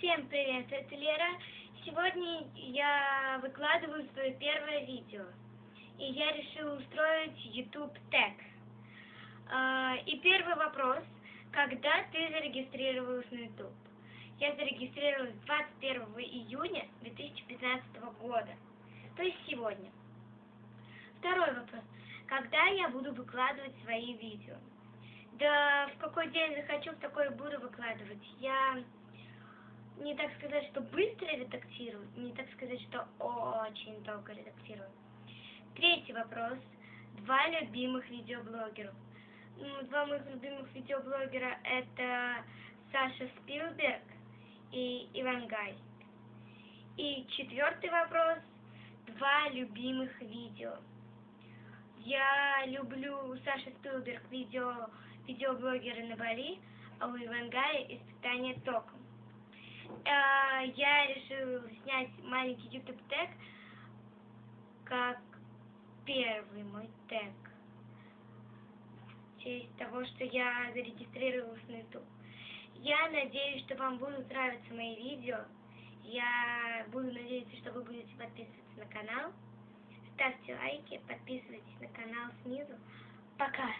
Всем привет, это Лера. Сегодня я выкладываю свое первое видео. И я решила устроить YouTube Tag. А, и первый вопрос. Когда ты зарегистрировалась на YouTube? Я зарегистрировалась 21 июня 2015 года. То есть сегодня. Второй вопрос. Когда я буду выкладывать свои видео? Да в какой день захочу, в такой буду выкладывать. Я не так сказать, что быстро редактирую, не так сказать, что очень долго редактирую. Третий вопрос. Два любимых видеоблогеров. Ну, два моих любимых видеоблогера это Саша Спилберг и Иван Гай. И четвертый вопрос. Два любимых видео. Я люблю Саша Спилберг видео, видеоблогеры на Бали, а у Ивангая испытание током. Э, я решил снять маленький YouTube тег как первый мой тег. В честь того, что я зарегистрировалась на YouTube. Я надеюсь, что вам будут нравиться мои видео. Я буду надеяться, что вы будете подписываться на канал. Ставьте лайки, подписывайтесь на канал снизу. Пока!